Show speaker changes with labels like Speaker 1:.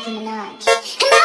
Speaker 1: Nicki Minaj.